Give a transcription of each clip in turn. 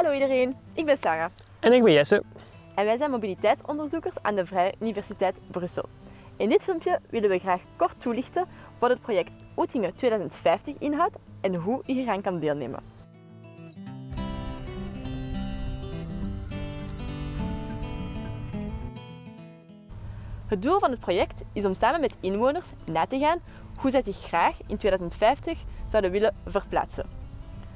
Hallo iedereen, ik ben Sarah En ik ben Jesse. en wij zijn mobiliteitsonderzoekers aan de Vrije Universiteit Brussel. In dit filmpje willen we graag kort toelichten wat het project Oetingen 2050 inhoudt en hoe u hieraan kan deelnemen. Het doel van het project is om samen met inwoners na te gaan hoe zij zich graag in 2050 zouden willen verplaatsen.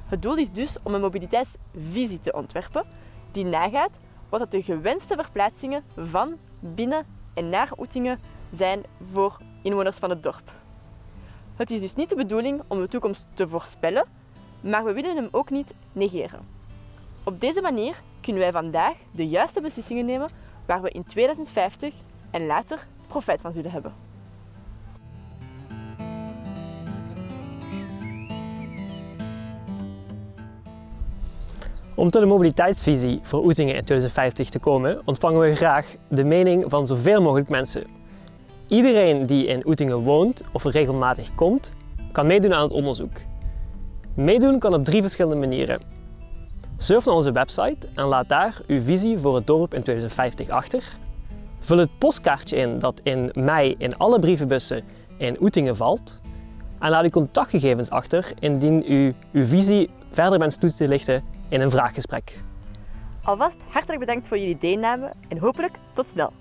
Het doel is dus om een mobiliteitsvisie te ontwerpen die nagaat wat de gewenste verplaatsingen van, binnen en naar Oetingen zijn voor inwoners van het dorp. Het is dus niet de bedoeling om de toekomst te voorspellen, maar we willen hem ook niet negeren. Op deze manier kunnen wij vandaag de juiste beslissingen nemen waar we in 2050 en later profijt van zullen hebben. Om tot een mobiliteitsvisie voor Oetingen in 2050 te komen, ontvangen we graag de mening van zoveel mogelijk mensen. Iedereen die in Oetingen woont of regelmatig komt, kan meedoen aan het onderzoek. Meedoen kan op drie verschillende manieren. Surf naar onze website en laat daar uw visie voor het dorp in 2050 achter. Vul het postkaartje in dat in mei in alle brievenbussen in Oetingen valt. En laat uw contactgegevens achter indien u uw visie verder wenst toe te lichten in een vraaggesprek. Alvast hartelijk bedankt voor jullie deelname en hopelijk tot snel!